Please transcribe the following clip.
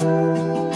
Música